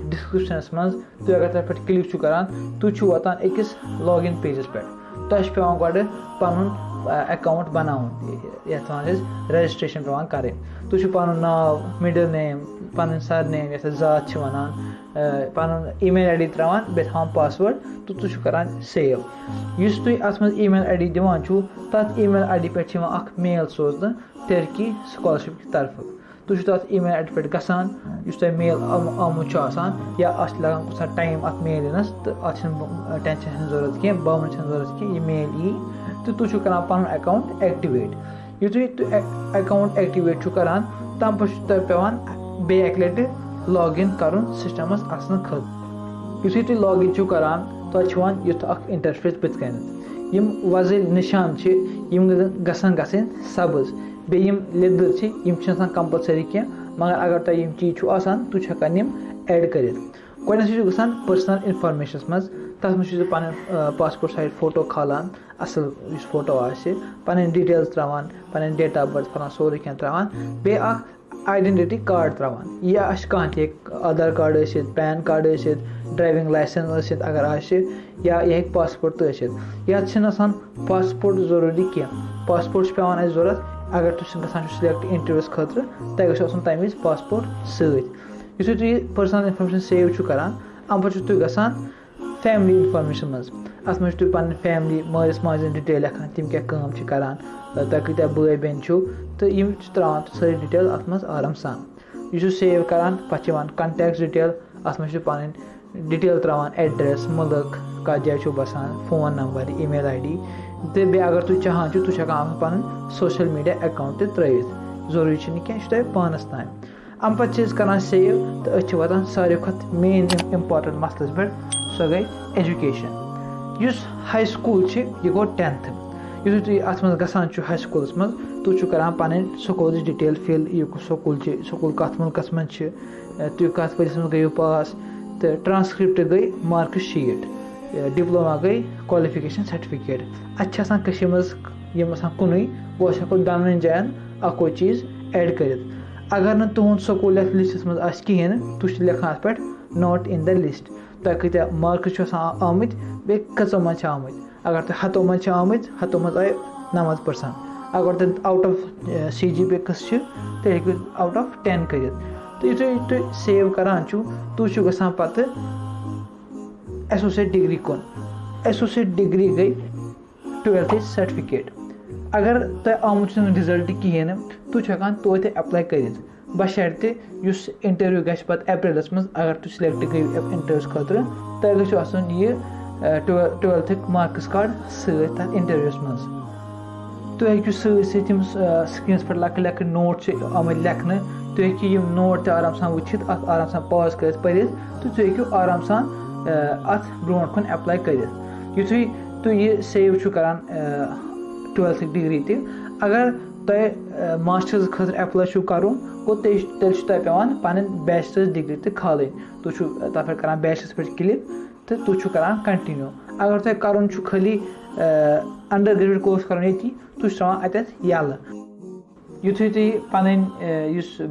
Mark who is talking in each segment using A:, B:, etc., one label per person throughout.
A: तुह बह कित एप्लाई कर वलू तेल गो कंप्यूटर स्क्रीनस पे युथु तुम टर्की स्कॉलरशिप हंद वेबसाइट पे गसान तुम पे एप्लाई बटन या इस लिंक में दिसमुत बन कन डिस्क्रिप्शनस मज तुम अगर तथ पे क्लिक करान तुम वातान अकिस लॉग इन पेजस पे तुम पे गो पन अकाउंट बनाउन ये रजिस्ट्रेशन पे करें तुम पन नाव मिडल नेम पन सर नेम ये जात वनान पन ई मेल आई डी त्रावान बे थवान पासवर्ड तो तुम करान सेव इस तुम अत मज ई मेल आई डी दिवान तथ ई मेल आई डी पे मेल सोजन टर्की स्कॉलरशिप की तरफ़ तुम तथ ई मेल आई डी पे गसान तुम मेल आमुत या अत लगान कुछ टाइम अत मेल यनस तो अत टेंशन ज़रूरत कह बावन ज़रूरत कह यह मेल यी तो तुम कर पन अकाउंट एक्टिवेट युतु तुम अकाउंट एक्टिवेट करान तम पे पेवान बे लट लॉग इन कर सिस्टमस असन खत युतु तुम लॉग इन करान तुम युथ इंटरफेस बुत कन वजल निशान गसन गसन सब्ज बेम लिदर कंपलसरी कह मगर अगर तुम चीज़ आसान तुम हेकान एड कर गसान पर्सनल इनफॉर्मेशन मज तथ पन पासपोर्ट साइज़ फ़ोटो खालान असल फ़ोटो पन डिटेल्स त्रावान पन डेट ऑफ़ बर्थ फलान सोरे कह त्रावान बे आइडेंटिटी कार्ड त्रावान यह आश कह Aadhaar card PAN card driving licence अगर आश या यह पासपोर्ट तो ये पासपोर्ट ज़रूरी कह पासपोर्ट पे ज़रूरत अगर तुम गसान सिलेक्ट इंटरव्यूस खतर तह गो तम वज पासपोर्ट सत पर्सनल इनफॉर्मेशन सेव करान अम पे तुम गसान फैमिली इनफॉर्मेशन मज अत मे तुम पे फैमिली मालिस माज डिटेल लिखान तम क्या करान तुम कत्या बे बेन तो यम त्रावान सारी डिटेल अत मज आराम सान यह सेव करान पे कंटेक्ट डिटेल अत मे पन डिटेल त्रावान एड्रेस मुल्क कत जाए बसान phone number email I D तो बे अगर तुम चाहान तुम कह तुम पे पे सो गई एजुकेशन इस हाई स्कूल यह गो टेंथ यु तुम मज गसान हाई स्कूलस मज तुम करान पन school detail fill school school कत मुल्कस मज तुम कत वरिस मज गो पास तो ट्रांसक्रिप्ट गई मार्क शीट डिप्लोमा गई क्वालिफिकेशन सर्टिफिकेट अत मज कुन वो हेको दन जान अको चीज़ एड कर अगर न तुद स्कूल यथ लिस्टस मज कहें तुम लिखान अत पे नॉट इन द लिस्ट तुम कत्या मार्क्स आमत बे कचो मज आमत अगर तुम हतो मज आमत हतो मज आए नमत परसेंट अगर तुम out of C G P कस तेल आउट ऑफ़ टेन कर तो यु तुम सेव करान तुम गसान पे एसोसिएट डिग्री कुन एसोसिएट डिग्री गई ट्वेल्थ सर्टिफिकेट अगर तुम आमुत रिज़ल्ट कहें तुम हेकान तो एप्लाई कर बशर्ते इंटरव्यू गि अप्रैलस मज अगर तुम सिलेक्ट गई इंटरव्यूस खतर तुम गो यह ट्वेल्थ मार्क्स कार्ड सत इंटरव्यूस मज तुम हेकू सम स्क्रीन पे लक लक नोट आम लेखन तुम हेकू नोट आराम सान वुचित आराम सान पाज कर पढ़ तो तुम हेकू आराम सान अत ब्रो कुन कर युथु तुम यह सेव करान ट्वेल्थ डिग्री तुम मास्टर्स खतर एप्लाई कर तेल पेवान पन बैचलर्स डिग्री तक खाल तुम तथ पे कर बैचलर्स पे क्लिक तो तुम कर कंटिन्यू अगर तुम कर खाली अंडर ग्रेजुएट कोर्स कर तुम त्रावान अत यल युथु तुम पन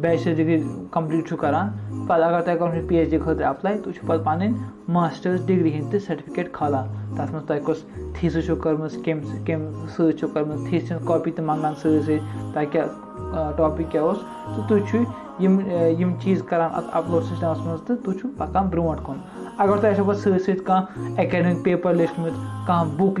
A: बैचलर डिग्री कंप्लीट करान पे अगर तुम कर पी एच डी खतर अप्लाई तुम पे पन मास्टर्स डिग्री हंद सर्टिफिकेट खालान तथ मज तुम कस थीसिस कर्म कम कम सर्म थीस कॉपी तो मंगान सह क्या टॉपिक क्या तो तुम चीज़ करान अपलोड सिस्टमस मज तो तुम पकान ब्रो कुन अगर तुम पे सह एकेडमिक पेपर लिखमत कह बुक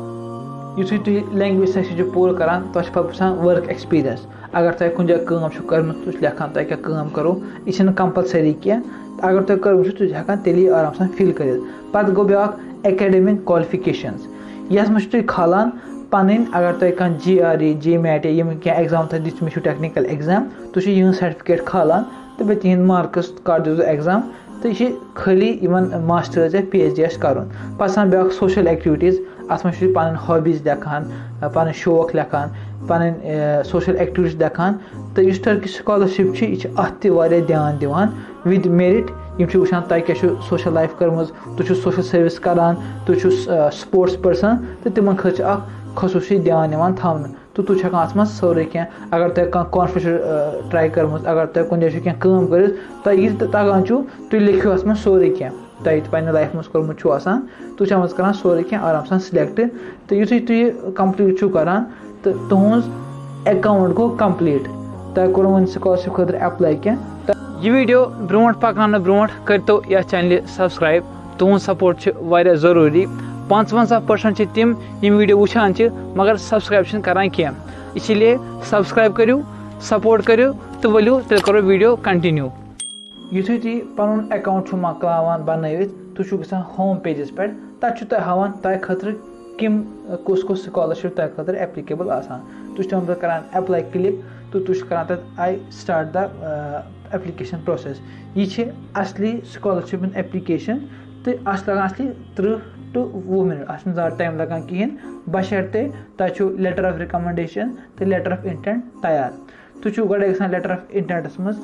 A: अंडर ग्रेजुएट खतर कहें तो अम पे तुम गसान डायरेक्टली लैंग्वेज सेक्शनस मज यु तुम लैंग्वेज सेक्शन मज गसान तुम लेखान तुज तुम कस कस दिल जबान तगान तुम कस कस लेवल जबान हज तो सह तुम आराम सान कर फील इत कश्मीरी उर्दू इंग्लिश जबान खास तौर पर आम मज युथु तुम लैंग्वेज सेक्शन पूरा करान तह पे वर्क एक्सपीरियंस अगर तुम कुछ जगह कम कर्म तुम लेखान तुम क्या करो यह कंपलसरी कह अगर तुम कर्म तुम हेकान तेली आराम सान फिल कर पे गो ब्या एकेडमिक क्वालिफिकेशन यस मज तुम खालान पन अगर तुम कह जी आर ई जी मैट यम क्या एग्ज़ाम तुम दित मे टेक्निकल एग्ज़ाम तुम यह सर्टिफिकेट खालान तो बे तिहद मार्कस कर दो एग्ज़ाम तो यह खाली इन मास्टर्स या पी एच डी कर पे ब्या सोशल एक्टिविटीज़ अत मे पन हॉबीज लेखान पन शौक लेखान पन सोशल एक्टिविटीज़ लेखान तो इस टर्की स्कॉलरशिप यह अत ध्यान दिवान विद मेरिट यम वुचान तुम क्या सोशल लाइफ कर्म तुम सोशल सर्विस करान तुम स्पोर्ट्स पर्सन तो तिम खा खसूसी ध्यान थवन तो तुम अत मज सोरे क्या अगर तुम कह कॉन्फिडेंस ट्राई कर्म अगर तुम कुछ जाए क्या कम कर तुम तगान तुम लिखो अत मज सोरे क्या तुम पे लाइफ मज कोर्मुत तुम अत कर सोरे क्या आराम सान सिलेक्ट तो युथु तुम कंप्लीट करान तो तुज अकाउंट गो कंप्लीट तुम कोर वो स्कॉलरशिप खुद एप्लाई क्या। यह वीडियो ब्रो पकान ब्रो करो ये चैनल सब्सक्राइब तुद सपोर्ट ज़रूरी। पंचवंजा पर्सेंट तम यम वीडियो वुचान मगर सब्सक्राइब करान कह इसलिए सब्सक्राइब करू सपोर्ट करू तो वलू तेल करो वीडियो कंटिन्यू युथु तुम पुन अकाउंट मकलावान बनवित तुम ग होम पेजस पे तथा हावान तह खतर कम कुस कुस स्कॉलरशिप तह खतर एप्लीकेबल आसान तुम अप्लाई क्लिक तो तुम करान आई स्टार्ट द एप्लीकेशन प्रोसेस यह असली स्कॉलरशिप एप्लीकेशन तो अस लगान असली त्रुह टू वह मिनट अत ज़्यादा टाइम लगान कहें बशर्ते तुम लेटर ऑफ़ रिकमेंडेशन तो लेटर ऑफ़ इंटेंट तैयार तुम गए लेटर ऑफ़ इंटेंटस मज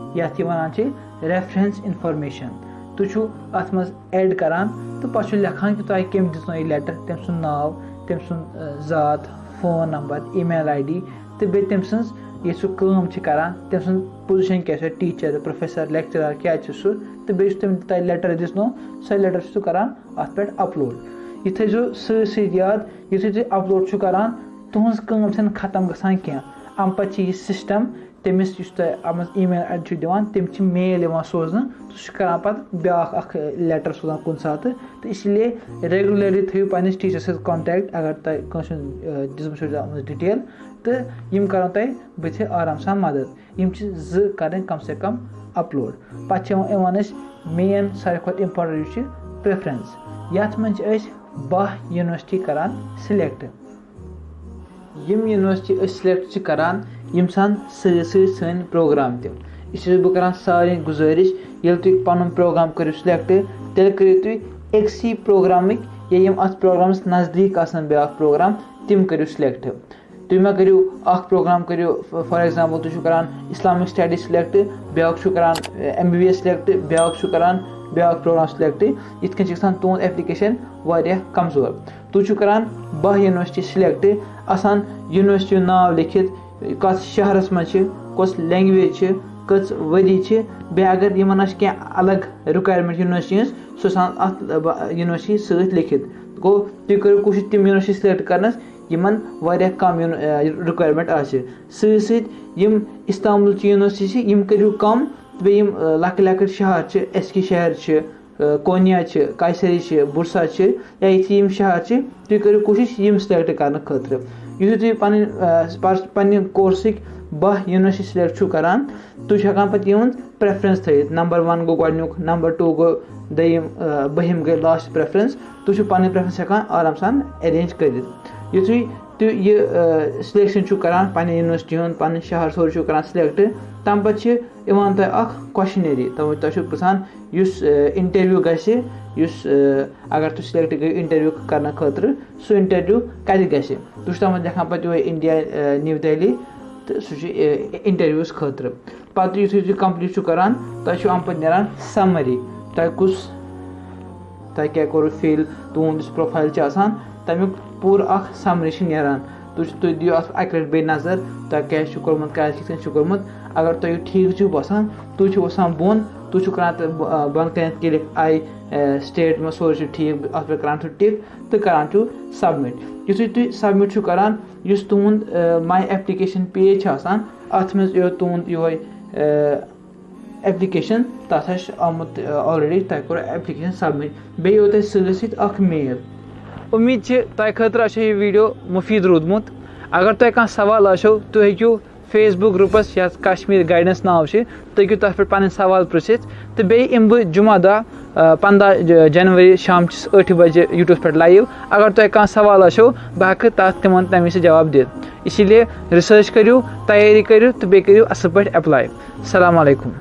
A: अत मे सवाल आसान तुम पे प्रोफेशनली इन जवाब दिवान पाने लेखान यह क्या पान तम पे दूरी समझ यह तुम लेटर जवाब दिवान पे तुम पे मंगान लेटर ऑफ़ रिकमेंडेशन ये वन रेफरेंस इनफॉर्मेशन तुम अत मज एड करान तो पे लेखान कि तुम कम दित यह लेटर तम नाव तम सुन ज़ात phone number email I D तो बे तम सज ये सह कम करान तम सुन पोजिशन क्या टीचर प्रोफेसर लेक्चरर क्या सह तो बे तम तह लेटर दिसनो सह लेटर सह करान अत पे अपलोड यह थो सत याद यु तुम अपलोड करान तुज कम खत्म गसान क्या अम पे यह सिस्टम तमिस तह ई मेल आई डी दिवान तम मेल सोजन सह करान पे ब्या लेटर सोजान कुन सात तो इसलिए रेगुलरली थो पे टीचर सत कॉन्टैक्ट अगर तुम दिसम डिटेल तो यम कर तह बथ आराम सान मदद यम कर कम से कम अपलोड पे मेन सारे खुद इम्पोर्टेंट प्रेफरेंस ये मज बह यूनिवर्सिटी करान सिलेक्ट यम यूनिवर्सिटी सिलेक्ट करान यम सान सन प्रोग्राम तह बह कर सारे गुजारिश ये तुम पन प्रोग्राम करो सिलेक्ट तेल करो तुम एक्सी प्रोग्रामिक या यम अत प्रोग्रामस नज़दीक ब्या प्रोग्राम तम करो सिलेक्ट तुम मा करो प्रोग्राम करो फॉर एग्ज़ाम्पल तुम करान इस्लामिक स्टडी सिलेक्ट ब्या करान M B B S select ब्या करान ब्या प्रोग्राम सिलेक्ट इत कन तुद एप्लिकेशन कमज़ोर तुम करान बह यूनिवर्सिटी सिलेक्ट आसान यूनिवर्सिटी नाव लिखित कत शहरस मज कस लैंग्वेज कच वरी बे अगर इन क्या अलग रिक्वायरमेंट यूनिवर्सिटी सह अत यूनिवर्सिटी सत लिखित गो तुम करो कोशिश तम यूनिवर्सिटी सिलेक्ट करनस इन कम रिक्वायरमेंट आम इस्तांबुल यूनिवर्सिटी करो कम बे लक लक शहर एस के शहर कोनिया कायसरी बुरसा या ये शहर तुम करो कोशिश यम सिलेक्ट कर खतर. यु तुम पे कोर्सिक बह यूनिवर्सिटी सिलेक्ट करान तुम पे प्रेफरेंस थी नंबर वन गो गुक नंबर टू गो दम बहम गई लास्ट प्रेफरेंस तुम पे प्रेफरेंस आराम सान अरेंज कर यु यह सिलेक्शन करान पे यूनिवर्सिटी पे शहर सोर करान सिलेक्ट. तम पे तह क्वेश्चनरी तम तुम पृछान इंटरव्यू गुस अगर तुम सिलेक्ट गई इंटरव्यू कर खतर सह इंटरव्यू कत ग तुम तम लिखान पे इंडिया न्यू दिल्ली तो सह इंटरव्यूस खतर। पे यु तुम कंप्लीट करान तुम अम पे नान समरी तुम कुस तह क्या करो फिल तुंद प्रोफ़ाइल तमुक पूर समरी नीरान तुम दियो अक लट बे नज़र तह क्या कोर्मुत क्या कोर्मुत अगर तुम ठीक बसान तुम वसान बोन तुम कर कन क्लिक आई स्टेट में सोरे ठीक अत पे कर टिक तो कर सबमिट युथु तुम सबमिट करान तुंद माई एप्लिकेशन पेज अत मे तुंद यो एप्लिकेशन तथा आमुत ऑलरेडी तह कोर एप्लिकेशन सबमिट बे यो तह सत मेल उम्मीद तह खतर यह वीडियो मुफीद रूदमुत। अगर तुम कह सवाल आशो तुम हेकू फेसबुक ग्रुपस या कश्मीर गाइडेंस नाव तुम हेकू तथ पे पन सवाल पृछित तो बे इम बह जुमा दह पंद्रह जनवरी शाम ठ बजे यूट्यूब पे लाइव। अगर तुम कह सवाल आशो बह हेक तिम तमें जवाब दित। इसीलिए रिसर्च करू तैयारी करू तो बे करू असल पे अप्लाई सलाम अलैकुम।